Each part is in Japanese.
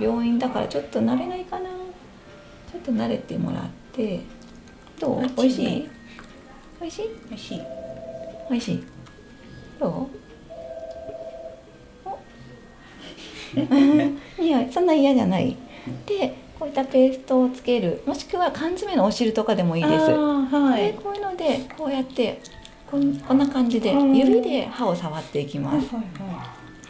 病院だからちょっと慣れないかな。ちょっと慣れてもらって。どう？美味しい？美味しい？美味しい。美味しい？どう？お？いやそんな嫌じゃない。でこういったペーストをつける。もしくは缶詰のお汁とかでもいいです。はい。でこういうのでこうやってこんこんな感じでうん。指で歯を触っていきます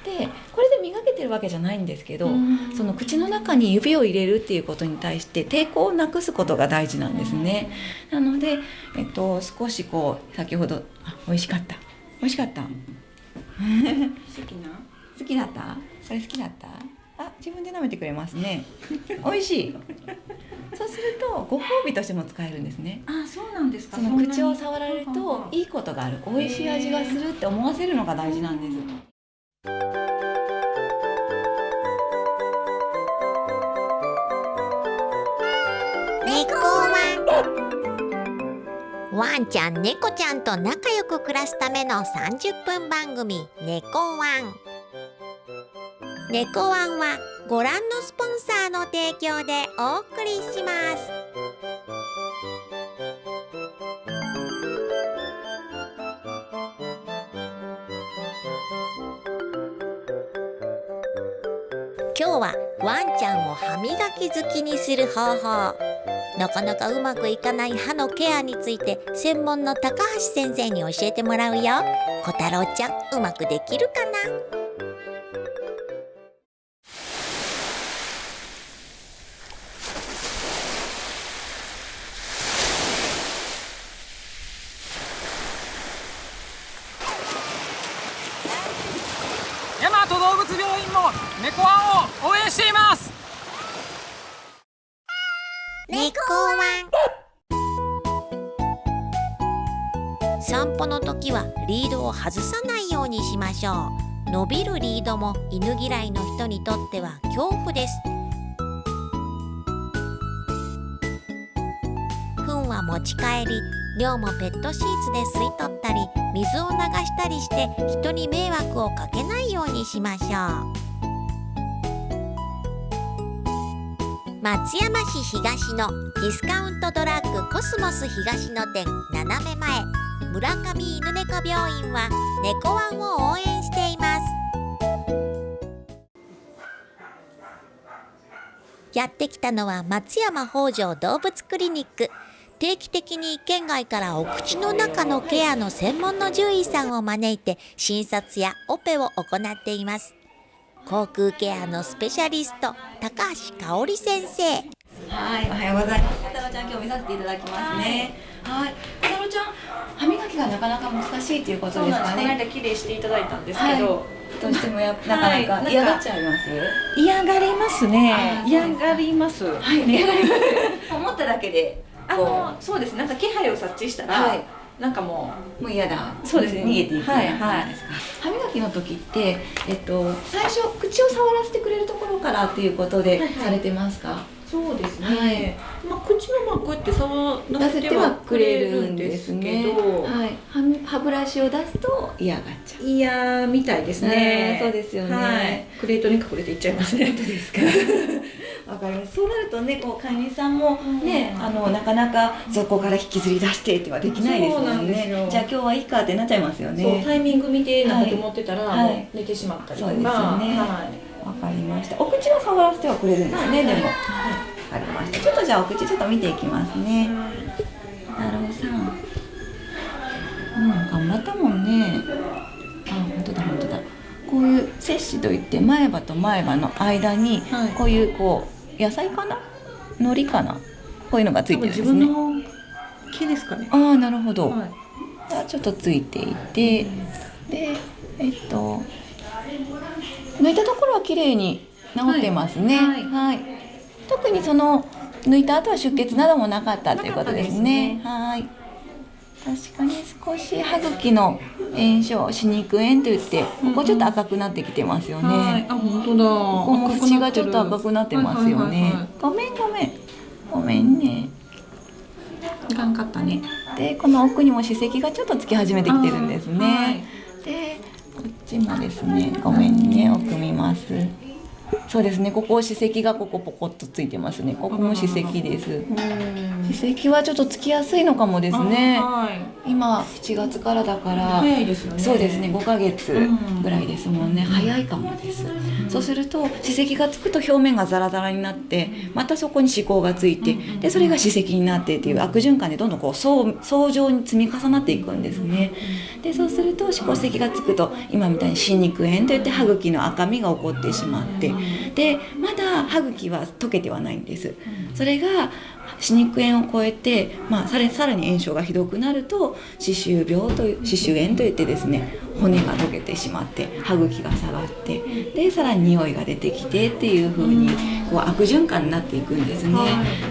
でこれで磨けてるわけじゃないんですけど、うん。その口の中に指を入れるっていうことに対して抵抗をなくすことが大事なんですね。なので、えっと、少しこう先ほどあ美味しかった。美味しかった。好きな？好きだった？これ好きだった？あ自分で舐めてくれますね。美味しい。そうするとご褒美としても使えるんですね。あそうなんですか。その口を触られるといいことがある。美味しい味がするって思わせるのが大事なんです猫ワン。ワンちゃん猫ちゃんと仲良く暮らすための30分番組「猫ワン」猫ワンはご覧のスポンサーの提供でお送りします。今日はワンちゃんを歯磨き好きにする方法。なかなかうまくいかない歯のケアについて専門の高橋先生に教えてもらうよ。小太郎ちゃんうまくできるかな？大和動物病院も猫ワンを応援しています。猫ワン。散歩の時はリードを外さないようにしましょう。伸びるリードも犬嫌いの人にとっては恐怖です。糞は持ち帰り量もペットシーツで吸い取ったり水を流したりして人に迷惑をかけないようにしましょう。松山市東のディスカウントドラッグコスモス東の店斜め前村上犬猫病院は猫ワンを応援しています。やってきたのは松山北条動物クリニック。定期的に県外からお口の中のケアの専門の獣医さんを招いて診察やオペを行っています。口腔ケアのスペシャリスト高橋香織先生。はい、おはようございます。太郎ちゃん、今日見させていただきますね。はい、太郎ちゃん、歯磨きがなかなか難しいということですかこの間ね。綺麗していただいたんですけど、どうしてもや、なかなか。か嫌がっちゃいます？嫌がりますね。嫌がりますはい、嫌がります。思っただけで、あのそうです。なんか気配を察知したら、はいなんかももう嫌だ。そうですね逃げていく。はいはいですか？歯磨きの時って、えっと、最初口を触らせてくれるところからっていうことではいはいされてますか？うそうですね、はい。まあ口のまあこうやって触出らせてはくくれれるるんですすけね。ど、はい、歯ブラシを出すと嫌がっちゃう。嫌みたいですね。うんそうですよね。はい、クレートに隠れていっちゃいますね。本当ですか？わかります。そうなるとね、こう飼い主さんもね、うん。あのなかなかそこから引きずり出してってはできないですもなんね。じゃあ今日はいいかってなっちゃいますよね。タイミング見てなんかと思ってたら、はい。寝てしまったりとか。そうですよね。はい。わかりました。お口は触らせてはくれるんですね。でも。わかりました。ちょっとじゃあお口ちょっと見ていきますね。なるほどさん。うん、頑張ったもんね。あ、本当だ本当だ。こういう摂氏といって前歯と前歯の間に、はいこういうこう野菜かな、海苔かな、こういうのがつい多てるんですね。分自分の毛ですかねああ、なるほど。はいがちょっとついていて、で、えっと抜いたところは綺麗に治ってますね。はいはい。特にその抜いた後は出血などもなかったということですね。はい。確かに少し歯茎の炎症、歯肉炎といって、ここちょっと赤くなってきてますよね。はい、あ本当だ。ここも口がちょっと赤くなってますよね。ごめんごめん。ごめんね。い。いかんかったね。でこの奥にも歯石がちょっとつき始めてきてるんですね。っちもですねごめんね奥見ます。そうですね。ここ歯石がここポコッとついてますね。ここも歯石です。歯石はちょっとつきやすいのかもですね。はい。今7月からだから早いですよね。そうですね。5ヶ月うん。ぐらいですもんね、早いかもです、そうすると歯石がつくと表面がザラザラになってまたそこに歯垢がついてでそれが歯石になってっていう悪循環でどんどんこう層層状に積み重なっていくんですね。でそうすると歯垢石がつくと今みたいに歯肉炎といって歯茎の赤みが起こってしまってでまだ歯茎は溶けてはないんです。それが歯肉炎を超えて、まあ、さらさらに炎症がひどくなると歯周病という歯周炎といってですね骨が溶けてしまって歯茎が下がってでさらに匂いが出てきてっていう風にこう悪循環になっていくんですね、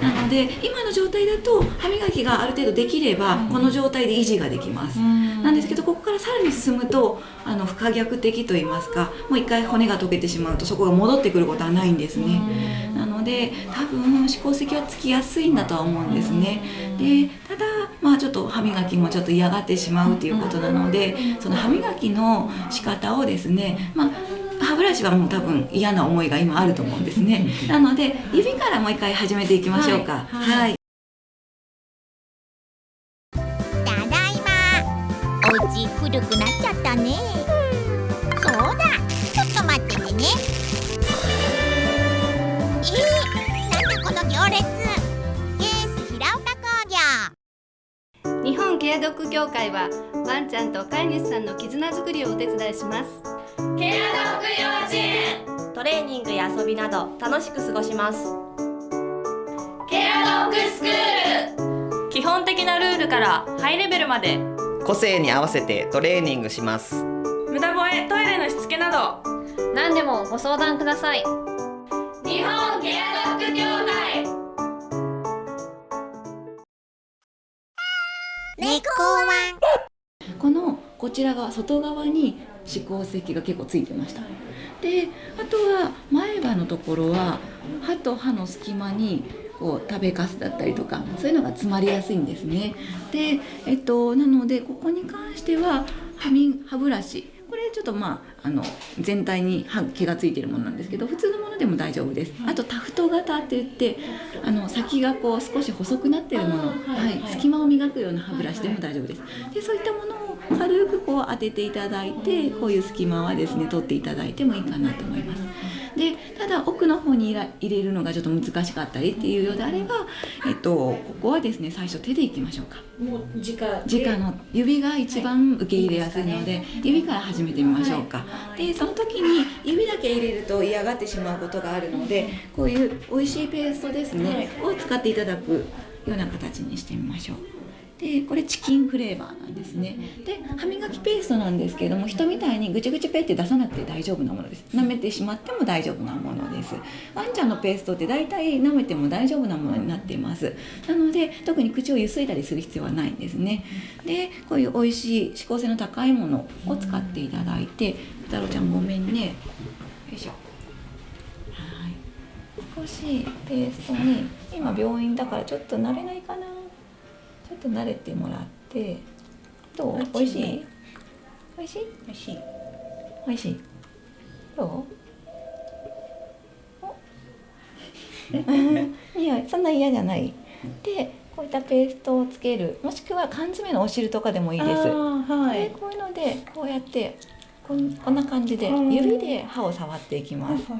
なので今の状態だと歯磨きがある程度できればこの状態で維持ができます、なんですけどここからさらに進むとあの不可逆的と言いますかもう一回骨が溶けてしまうとそこが戻ってくることはないんですね、なので多分歯垢石はつきやすいんだとは思うんですね。でただまあちょっと歯磨きもちょっと嫌がってしまうということなのでその歯磨きの仕方をですねまあ歯ブラシはもう多分嫌な思いが今あると思うんですね。なので指からもう一回始めていきましょうか。はい。たケアドッグ協会はワンちゃんと飼い主さんの絆づくりをお手伝いします。トレーニングや遊びなど楽しく過ごします。基本的なルールからハイレベルまで。個性に合わせてトレーニングします。無駄吠えトイレのしつけなど。何でもご相談ください猫このこちら側外側に歯垢石が結構ついてました。であとは前歯のところは歯と歯の隙間にこう食べかすだったりとかそういうのが詰まりやすいんですね。で、えっと、なのでここに関しては歯み歯ブラシこれちょっとまああの全体に歯毛がついてるものなんですけど普通のものでも大丈夫です。あとタフト型って言ってあの先がこう少し細くなってるもの、はい隙間を磨くような歯ブラシでも大丈夫です。でそういったものを軽くこう当てていただいてこういう隙間はですね取っていただいてもいいかなと思います。でただ奥の方に入ら入れるのがちょっと難しかったりっていうようであれば、えっと、ここはですね最初手でいきましょうか。もう直直の指が一番受け入れやすいので、指から始めてみましょうか、でその時に指だけ入れると嫌がってしまうことがあるのでこういう美味しいペーストですね、を使っていただくような形にしてみましょうでこれチキンフレーバーなんですね。で歯磨きペーストなんですけれども人みたいにぐちゅぐちゅペって出さなくて大丈夫なものです。舐めてしまっても大丈夫なものです。ワンちゃんのペーストって大体舐めても大丈夫なものになっています。なので特に口をゆすいだりする必要はないんですね。でこういう美味しい指向性の高いものを使っていただいて太郎ちゃんごめんね。よいしょ。はい。少しペーストに今病院だからちょっと慣れないかな。ちょっと慣れてもらってどう？美味しい？美味しい？美味しい。美味しい。どう？お？匂 いそんな嫌じゃない。でこういったペーストをつける。もしくは缶詰のお汁とかでもいいです。はい。でこういうのでこうやってこんな感じでうん。指で歯を触っていきます。で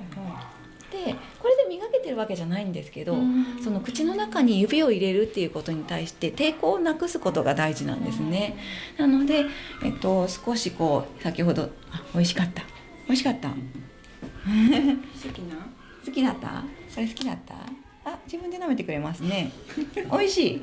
これで磨けてるわけじゃないんですけど、その口の中に指を入れるっていうことに対して抵抗をなくすことが大事なんですね。なので、えっと、少しこう先ほどあ美味しかった。美味しかった。好きな？好きだった？それ好きだった？あ自分で舐めてくれますね。美味しい。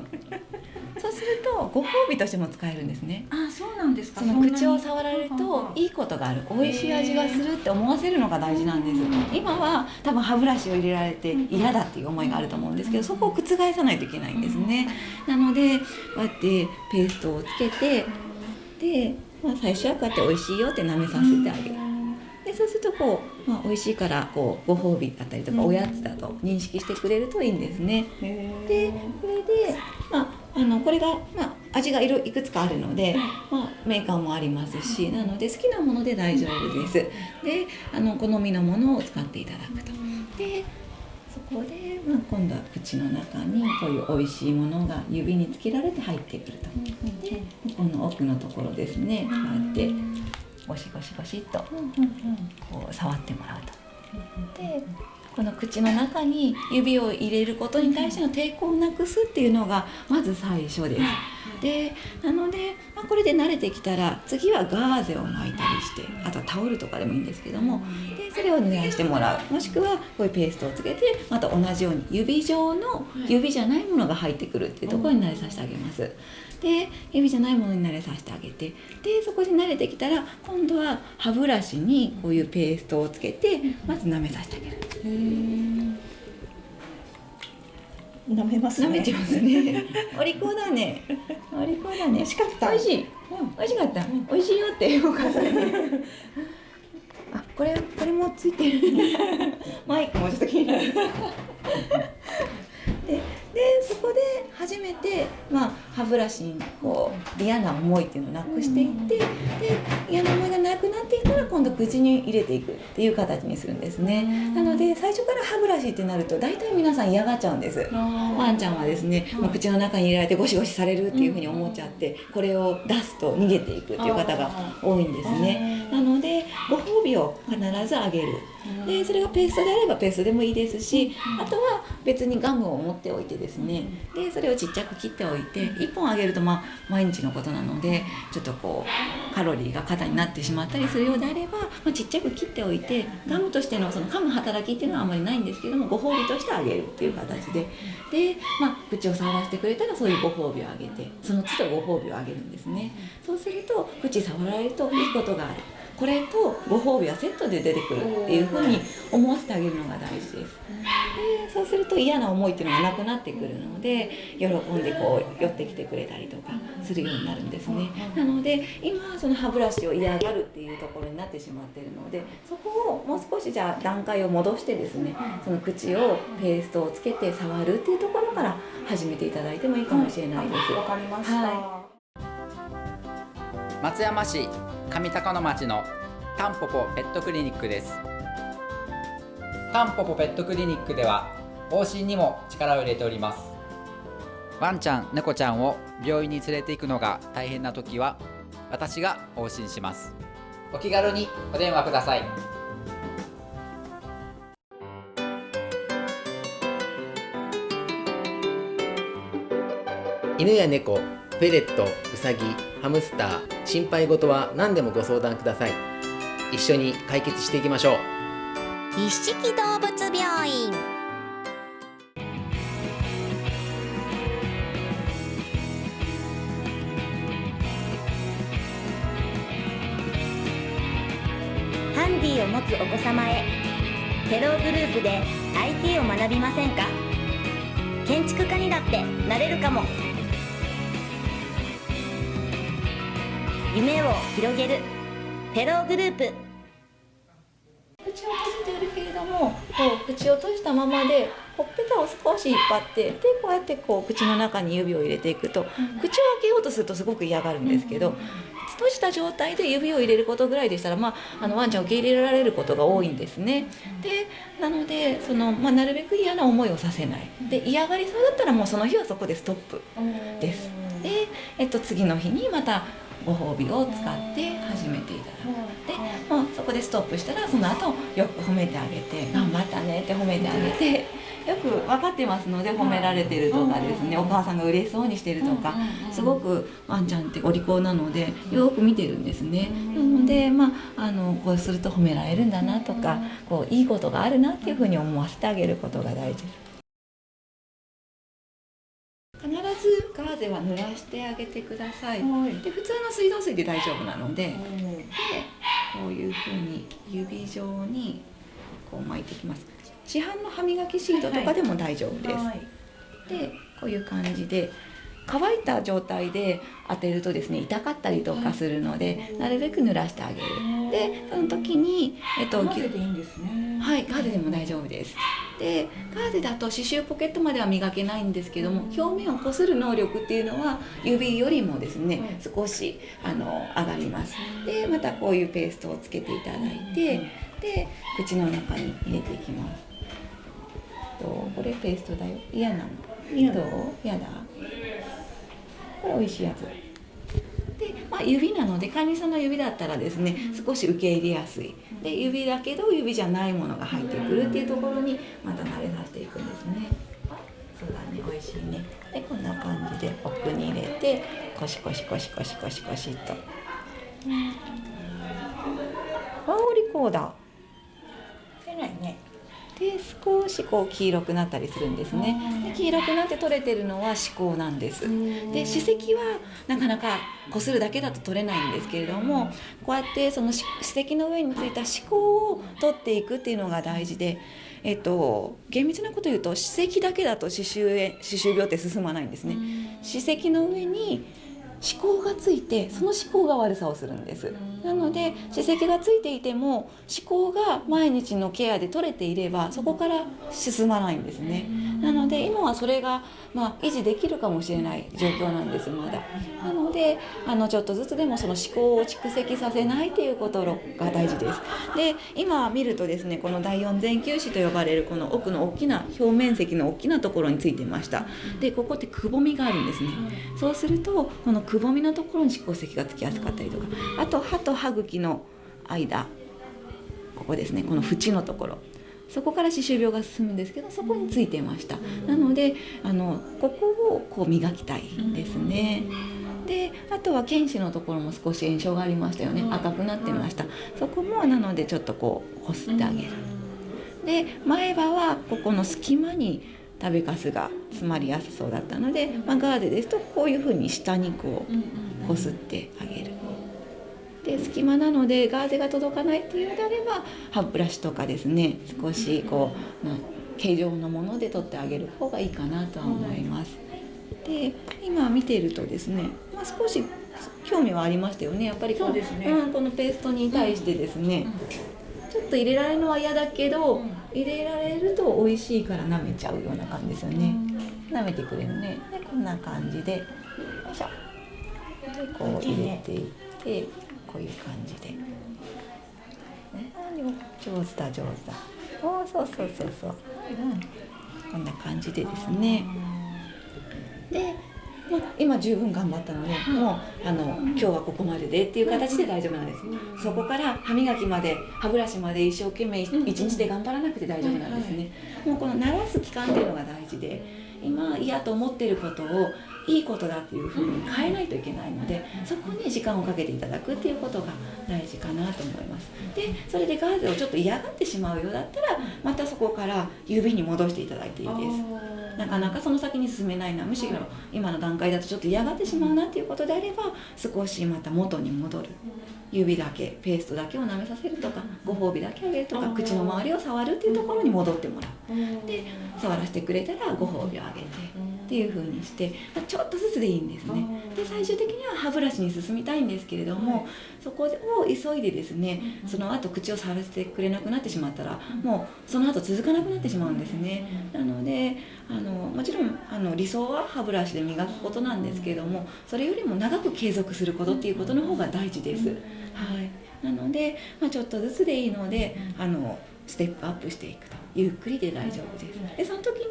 そうするとご褒美としても使えるんですね。あそうなんですか。その口を触られるといいことがある。美味しい味がするって思わせるのが大事なんです今は多分歯ブラシを入れられて嫌だっていう思いがあると思うんですけどそこを覆さないといけないんですね。なのでこうやってペーストをつけてで、まあ、最初はこうやって美味しいよって舐めさせてあげる。でそうするとこう、まあ、美味しいからこうご褒美だったりとかおやつだと認識してくれるといいんですね。でこれで、まあ、あのこれが、まあ、味がいろいくつかあるので、まあ、メーカーもありますしなので好きなもので大丈夫です。であの好みのものを使っていただくと。でそこで、まあ、今度は口の中にこういう美味しいものが指につけられて入ってくると。でこの奥のところですね。こうやってゴシゴシゴシっとこう触ってもらうと。でこの口の中に指を入れることに対しての抵抗をなくすっていうのがまず最初です。でなので、まあ、これで慣れてきたら次はガーゼを巻いたりしてあとはタオルとかでもいいんですけどもでそれを濡らしてもらうもしくはこういうペーストをつけてまた同じように指状の指じゃないものが入ってくるっていうところに慣れさせてあげます。で指じゃないものに慣れさせてあげてでそこで慣れてきたら今度は歯ブラシにこういうペーストをつけてまず舐めさせてあげる。舐めます舐めてますね。お利口だね。お利口だね。美味しかった。美味しい。美味しかった。美味しいよってお母さんに。あ、これこれもついてる。マイクもちょっと気になる。で、でそこで初めてまあ歯ブラシにこう嫌な思いっていうのをなくしていって、で嫌な思いがなくなっていったら今度口に入れていくっていう形にするんですね。なので最初から歯ブラシってなると大体皆さん嫌がっちゃうんです。ワンちゃんはですね、もう口の中に入れられてゴシゴシされるっていうふうに思っちゃって、これを出すと逃げていくっていう方が多いんですね。なのでご褒美を必ずあげる。でそれがペーストであればペーストでもいいですし、あとは別にガムを持っておいてですね、でそれをちっちゃく切っておいて1本あげるとまあ毎日のことなのでちょっとこうカロリーが過多になってしまったりするようであれば、まあ、ちっちゃく切っておいてガムとしてのその噛む働きっていうのはあまりないんですけどもご褒美としてあげるっていう形で。で、まあ、口を触らせてくれたらそういうご褒美をあげてその都度ご褒美をあげるんですね。そうすると口触られるといいことがあるこれとご褒美はセットで出てくるっていうふうに思わせてあげるのが大事です。でそうすると嫌な思いっていうのがなくなってくるので喜んでこう寄ってきてくれたりとかするようになるんですね。なので今その歯ブラシを嫌がるっていうところになってしまってるのでそこをもう少しじゃあ段階を戻してですねその口をペーストをつけて触るっていうところから始めていただいてもいいかもしれないです。わかりました、は松山市上高野町のタンポポペットクリニックです。タンポポペットクリニックでは往診にも力を入れております。ワンちゃん猫ちゃんを病院に連れて行くのが大変な時は私が往診します。お気軽にお電話ください。犬や猫、フェレット、ウサギ、ハムスター、心配事は何でもご相談ください。一緒に解決していきましょう。一色動物病院ハンディを持つお子様へテログループで IT を学びませんか？建築家にだってなれるかも夢を広げるテローグループ口を閉じているけれどもこう口を閉じたままでほっぺたを少し引っ張ってでこうやってこう口の中に指を入れていくと、口を開けようとするとすごく嫌がるんですけど、閉じた状態で指を入れることぐらいでしたら、まあ、あのワンちゃんを受け入れられることが多いんですね。でなのでその、まあ、なるべく嫌な思いをさせないで嫌がりそうだったらもうその日はそこでストップです。で、えっと、次の日にまたご褒美を使って始めていただく。でもうそこでストップしたらその後よく褒めてあげて「頑張ったね」って褒めてあげてよく分かってますので褒められてるとかですねお母さんが嬉しそうにしてるとかすごくワンちゃんってお利口なのでよく見てるんですね。なのでまああのこうすると褒められるんだなとかこういいことがあるなっていうふうに思わせてあげることが大事。です。ガーゼは濡らしてあげてください。で普通の水道水で大丈夫なので。でこういうふうに指状にこう巻いていきます。市販の歯磨きシートとかでも大丈夫です、でこういう感じで乾いた状態で当てるとですね痛かったりとかするので、なるべく濡らしてあげるでその時に、えっと、混ぜていいんですね。はいガーゼでも大丈夫です。でガーゼだと刺繍ポケットまでは磨けないんですけども表面をこする能力っていうのは指よりもですね少しあの上がります。でまたこういうペーストをつけていただいてで口の中に入れていきます。とこれペーストだよ。嫌なの。嫌だどう？嫌だ。これ美味しいやつ。で、まあ、指なので管理さんの指だったらですね少し受け入れやすい。で指だけど指じゃないものが入ってくるっていうところにまた慣れさせていくんですね。あそうだね美味しいね。でこんな感じで奥に入れてコシコシコシコシコシコシっと香りこうだ出ないねで少しこう黄色くなったりするんですね。で黄色くなって取れてるのは歯垢なんです。で歯石はなかなかこするだけだと取れないんですけれどもこうやってその歯歯石の上についた歯垢を取っていくっていうのが大事でえっと、厳密なこと言うと歯石だけだと歯周炎歯周病って進まないんですね。歯石の上に思考がついてその思考が悪さをするんです。なので歯石がついていても思考が毎日のケアで取れていればそこから進まないんですね。なので今はそれが、まあ、維持できるかもしれない状況なんですまだ。なのであのちょっとずつでもその歯垢を蓄積させないということが大事です。で今見るとですねこの第四前球歯と呼ばれるこの奥の大きな表面積の大きなところについてました。でここってくぼみがあるんですね。そうするとこのくぼみのところに歯垢石がつきやすかったりとか。あと歯と歯茎の間。ここですねこの縁のところ。そこから歯周病が進むんですけどそこについてました。なのであのここをこう磨きたいですね。であとは犬歯のところも少し炎症がありましたよね。赤くなってました。そこもなのでちょっとこうこすってあげる。で前歯はここの隙間に食べかすが詰まりやすそうだったので、まあ、ガーゼですとこういうふうに下にこうこすってあげるで隙間なのでガーゼが届かないっていうのであれば歯ブラシとかですね少しこう、まあ、形状のもので取ってあげる方がいいかなとは思います。で今見ているとですね、まあ、少し興味はありましたよねやっぱりこのそうですね。うん、このペーストに対してですね、ちょっと入れられるのは嫌だけど、入れられると美味しいから舐めちゃうような感じですよね、舐めてくれるね。でこんな感じでよいしょ。でこう入れていってこういう感じで、ね、上手だ上手だ。おーそうそうそうそう、うん、こんな感じでですね。で、まあ、今十分頑張ったので、もうあの今日はここまででっていう形で大丈夫なんです、そこから歯磨きまで歯ブラシまで一生懸命一日で頑張らなくて大丈夫なんですね、もうこの慣らす期間っていうのが大事で今嫌と思ってることをいいことだっていうふうに変えないといけないのでそこに時間をかけていただくっていうことが大事かなと思います。でそれでガーゼをちょっと嫌がってしまうようだったらまたそこから指に戻していただいていいです。なかなかその先に進めないなむしろ今の段階だとちょっと嫌がってしまうなっていうことであれば少しまた元に戻る指だけペーストだけを舐めさせるとかご褒美だけあげるとか口の周りを触るっていうところに戻ってもらうで触らせてくれたらご褒美をあげてっていう風にしてまあちょっとずつでいいんですね。で最終的には歯ブラシに進みたいんですけれどもそこを急いでですねその後口を触らせてくれなくなってしまったらもうその後続かなくなってしまうんですね。なのであのもちろんあの理想は歯ブラシで磨くことなんですけれどもそれよりも長く継続することっていうことの方が大事です。はい、なので、まあ、ちょっとずつでいいのであのステップアップしていくと。ゆっくりで大丈夫です。でその時に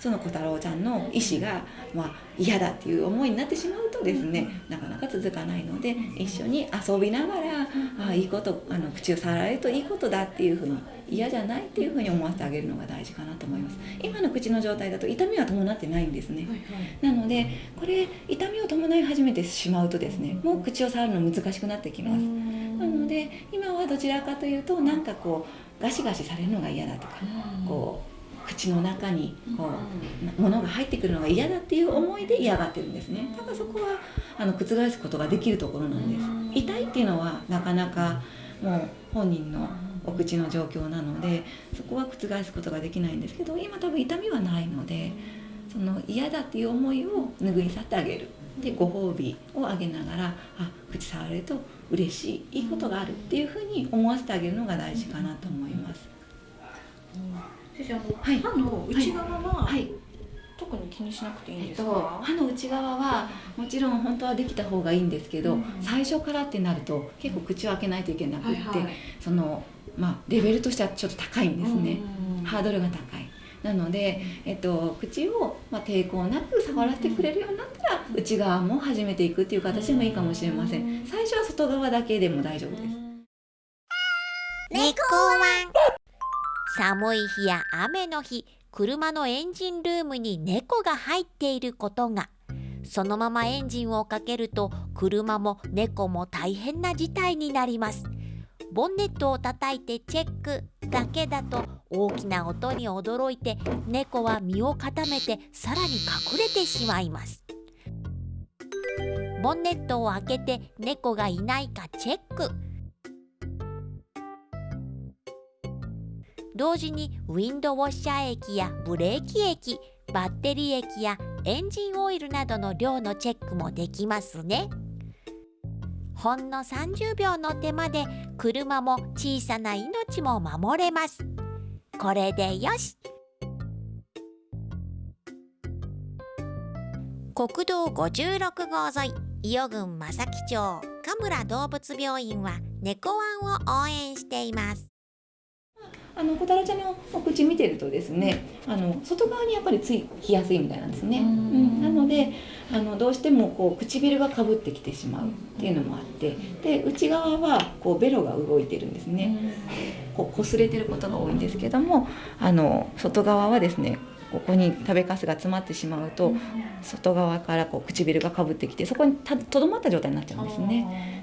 その小太郎ちゃんの意思が、まあ、嫌だっていう思いになってしまうとですねなかなか続かないので一緒に遊びながらあいいことあの口を触られるといいことだっていうふうに嫌じゃないっていうふうに思わせてあげるのが大事かなと思います。今の口の状態だと痛みは伴ってないんですね、なのでこれ痛みを伴い始めてしまうとですねもう口を触るの難しくなってきます。なので今はどちらかというとなんかこうガシガシされるのが嫌だとかこう口の中にこう物が入ってくるのが嫌だっていう思いで嫌がってるんですね。だからそこはあの覆すことができるところなんです。痛いっていうのはなかなかもう本人のお口の状況なのでそこは覆すことができないんですけど今多分痛みはないのでその嫌だっていう思いを拭い去ってあげる。でご褒美をあげながらあ口触れると嬉しいいいことがあるっていうふうに思わせてあげるのが大事かなと思います。私あの、はい。歯の内側は、はい。特に気にしなくていいんえっとですか、、歯の内側はもちろん本当はできた方がいいんですけど、うん最初からってなると結構口を開けないといけなくって、はいはい。そのまあレベルとしてはちょっと高いんですね、うんハードルが高い。なので、えっと、口を、まあ、抵抗なく触らせてくれるようになったら内側も始めていくっていう形もいいかもしれません。最初は外側だけでも大丈夫です。猫ワン寒い日や雨の日車のエンジンルームに猫が入っていることが。そのままエンジンをかけると車も猫も大変な事態になります。ボンネットを叩いてチェックだけだと大きな音に驚いて猫は身を固めてさらに隠れてしまいます。ボンネットを開けて猫がいないかチェック。同時にウィンドウォッシャー液やブレーキ液バッテリー液やエンジンオイルなどの量のチェックもできますね。ほんの30秒の手間で車も小さな命も守れます。これでよし。国道56号沿い伊予郡正木町神村動物病院は猫ワンを応援しています。あの小太郎ちゃんのお口見てるとですねあの外側にやっぱりついきやすいみたいなんですね、うん、なのであのどうしてもこう唇がかぶってきてしまうっていうのもあってで内側はこうベロが動いてるんですね。こう擦れてることが多いんですけどもあの外側はですねここに食べかすが詰まってしまうと外側からこう唇がかぶってきてそこにたとどまった状態になっちゃうんですね。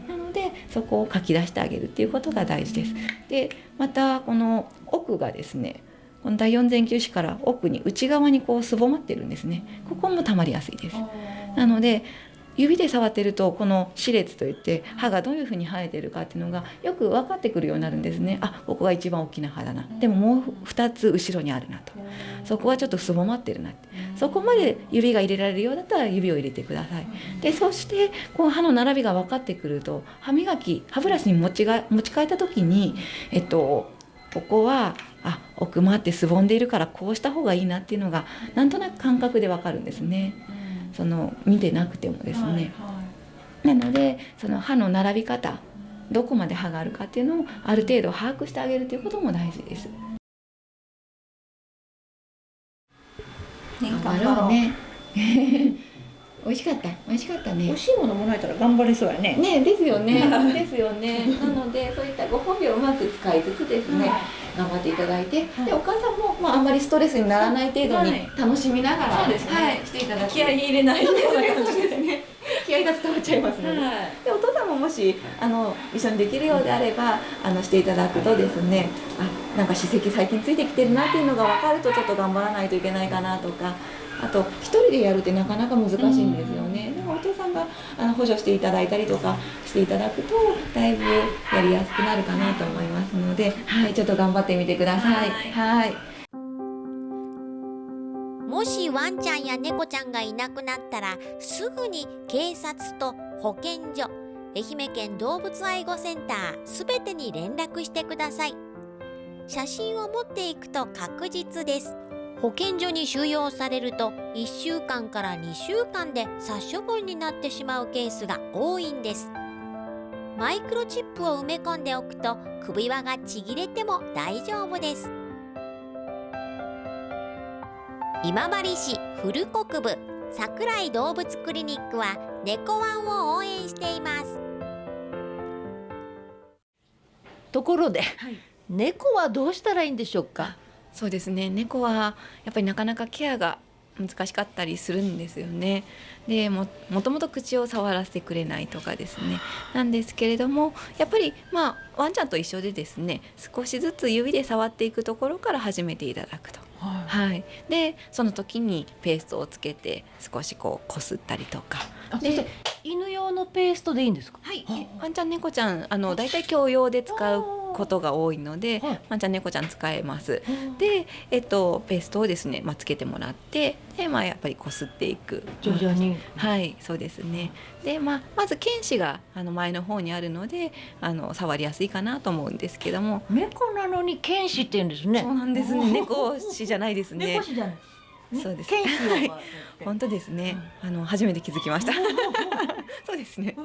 そこをかき出してあげるっていうことが大事です。でまたこの奥がですねこの第四前球歯から奥に内側にこうすぼまってるんですね。ここもたまりやすいです。なので指で触ってるとこの歯列といって歯がどういうふうに生えてるかっていうのがよく分かってくるようになるんですね。あここが一番大きな歯だな。でももう2つ後ろにあるなと。そこはちょっとすぼまってるなって。そこまで指が入れられるようだったら指を入れてください。でそしてこう歯の並びが分かってくると歯磨き歯ブラシに持ちが持ち替えた時にえっとここはあ奥まってすぼんでいるからこうした方がいいなっていうのがなんとなく感覚で分かるんですね。その見てなくてもですね、なのでその歯の並び方どこまで歯があるかっていうのをある程度把握してあげるということも大事です。ね、頑張ろうね。美味しかった、美味しかったね美味。しいものもらえたら頑張れそうやねね、ですよね。ですよね。なので、そういったご褒美をうまく使いつつですね、頑張っていただいて、で、お母さんも、まあ、あんまりストレスにならない程度にはい楽しみながら、そうですねはい、していただく。気合い入れないそうですね。気合が伝わっちゃいますので。はいで、お父さんももし、あの、一緒にできるようであれば、あの、していただくとですね。あ、なんか歯石最近ついてきてるなっていうのが分かると、ちょっと頑張らないといけないかなとか。あと一人でやるってなかなか難しいんですよね。でもお父さんがあの補助していただいたりとかしていただくとだいぶやりやすくなるかなと思いますので、はい、ちょっと頑張ってみてください。はい。もしワンちゃんや猫ちゃんがいなくなったらすぐに警察と保健所愛媛県動物愛護センターすべてに連絡してください写真を持っていくと確実です保健所に収容されると1週間から2週間で殺処分になってしまうケースが多いんです。マイクロチップを埋め込んでおくと首輪がちぎれても大丈夫です。今治市古国部桜井動物クリニックは猫ワンを応援しています。ところで、猫はどうしたらいいんでしょうか？そうですね。猫はやっぱりなかなかケアが難しかったりするんですよね。でももともと口を触らせてくれないとかですね。なんですけれどもやっぱりまあワンちゃんと一緒でですね少しずつ指で触っていくところから始めていただくと。はい、でその時にペーストをつけて少しこうこすったりとか。で犬用のペーストでいいんですか？はい、ワンちゃん猫ちゃんあの大体共用で使うことが多いので、ワンちゃん猫ちゃん使えます。で、えっとペーストをですね、まあつけてもらって、でまあやっぱりこすっていく。徐々にはい、そうですね。で、まあまず犬歯があの前の方にあるので、あの触りやすいかなと思うんですけども。猫なのに犬歯って言うんですね。そうなんですね。猫歯じゃないですね。猫歯じゃない。そうです。はい本当ですね。あの初めて気づきました。そうですね。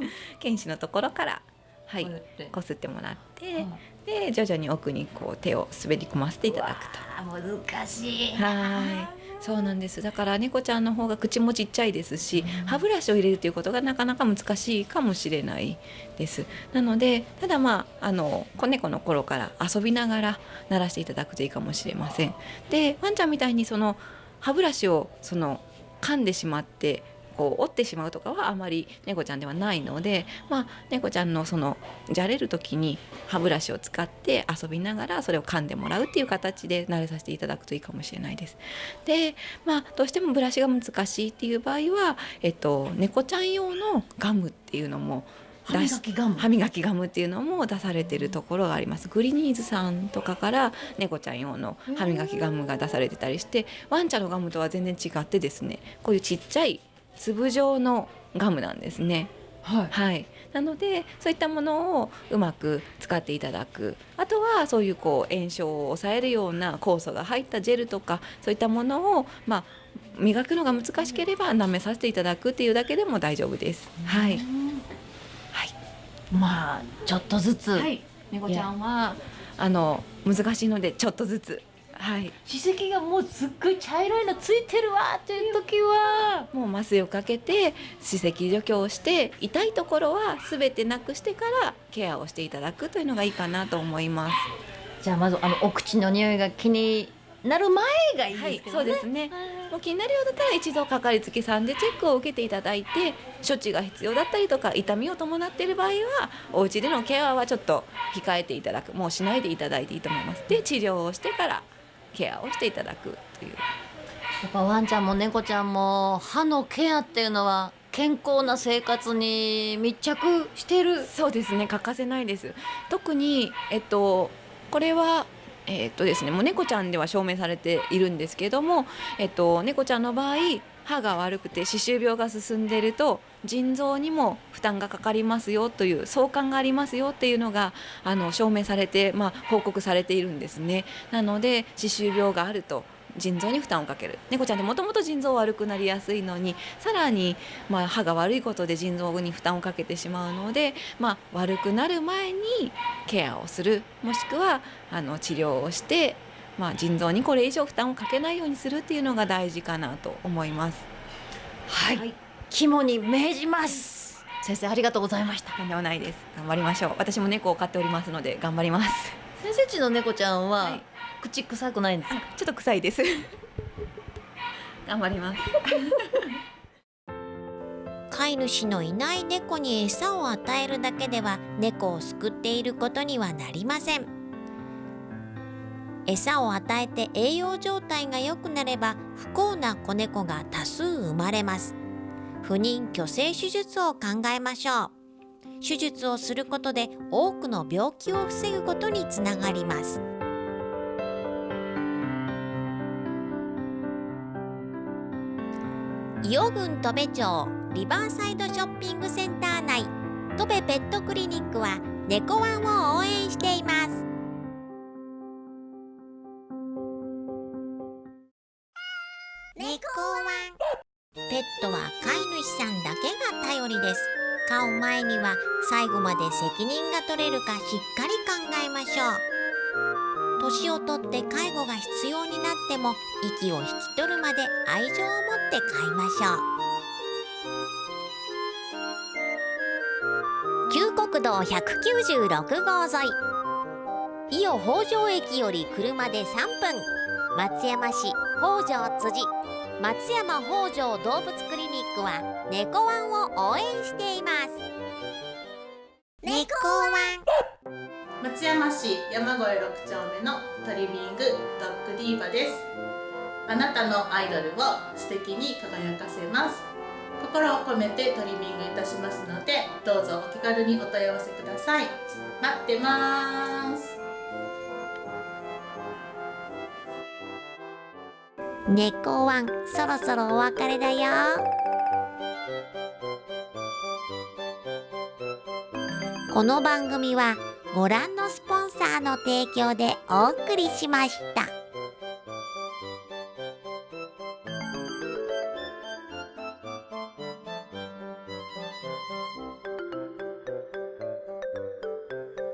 犬歯のところから、はい、こすってもらって、で徐々に奥にこう手を滑り込ませていただくと。あ難しい。はい。そうなんです。だから猫ちゃんの方が口もちっちゃいですし、歯ブラシを入れるということがなかなか難しいかもしれないです。なので、ただまああの子猫の頃から遊びながら鳴らしていただくといいかもしれません。で、ワンちゃんみたいにその歯ブラシをその噛んでしまって。こう折ってしまうとかはあまり猫ちゃんではないので、まあ、猫ちゃんのそのじゃれる時に歯ブラシを使って遊びながらそれを噛んでもらうっていう形で慣れさせていただくといいかもしれないです。で、まあ、どうしてもブラシが難しいっていう場合は、えっと、猫ちゃん用のガムっていうのも歯磨きガム。歯磨きガムっていうのも出されてるところがあります。グリニーズさんとかから猫ちゃん用の歯磨きガムが出されてたりしてワンちゃんのガムとは全然違ってですねこういうちっちゃい粒状のガムなんですね。はい、なのでそういったものをうまく使っていただく。あとはそういうこう炎症を抑えるような酵素が入ったジェルとかそういったものを、まあ、磨くのが難しければ舐めさせていただくっていうだけでも大丈夫です。はい、まあちょっとずつ。はい、猫ちゃんはあの難しいのでちょっとずつ。はい、歯石がもうすっごい茶色いのついてるわっていう時はもう麻酔をかけて歯石除去をして痛いところはすべてなくしてからケアをしていただくというのがいいかなと思います。じゃあまずあのお口の匂いが気になる前がいいはいですけ、どね。そうですね。もう気になるようだったら一度かかりつけさんでチェックを受けていただいて処置が必要だったりとか痛みを伴っている場合はお家でのケアはちょっと控えていただくもうしないでいただいていいと思います。で治療をしてからケアをしていただくという。やっぱワンちゃんも猫ちゃんも歯のケアっていうのは健康な生活に密着してる。そうですね欠かせないです特にえっとこれはえっとですねもう猫ちゃんでは証明されているんですけどもえっと猫ちゃんの場合歯が悪くて歯周病が進んでいると腎臓にも負担がかかりますよという相関がありますよっていうのがあの証明されて、まあ、報告されているんですね。なので歯周病があると腎臓に負担をかける。猫ちゃんってもともと腎臓悪くなりやすいのにさらに、まあ、歯が悪いことで腎臓に負担をかけてしまうので、まあ、悪くなる前にケアをする。もしくはあの治療をして、まあ、腎臓にこれ以上負担をかけないようにするっていうのが大事かなと思います。はい、肝に銘じます。先生ありがとうございました。とんでもないです。頑張りましょう。私も猫を飼っておりますので頑張ります。先生ちの猫ちゃんは、口臭くないんです。か。ちょっと臭いです。頑張ります。飼い主のいない猫に餌を与えるだけでは猫を救っていることにはなりません。餌を与えて栄養状態が良くなれば不幸な子猫が多数生まれます。不妊去勢手術を考えましょう。手術をすることで多くの病気を防ぐことにつながります伊予郡戸部町リバーサイドショッピングセンター内。戸部ペットクリニックは猫ワンを応援しています。猫ワン。ペットは飼い主さんだけが頼りです。飼う前には最後まで責任が取れるかしっかり考えましょう。年をとって介護が必要になっても息を引き取るまで愛情を持って飼いましょう。旧国道196号沿い。伊予北条駅より車で3分。松山市北条辻。松山北条動物クリニックは猫ワンを応援しています。猫ワン。松山市山越6丁目のトリミングドッグディーバです。あなたのアイドルを素敵に輝かせます。心を込めてトリミングいたしますのでどうぞお気軽にお問い合わせください。待ってます。猫ワンそろそろお別れだよ。この番組は「ご覧のスポンサーの提供でお送りしました。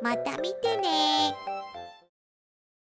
また見てね。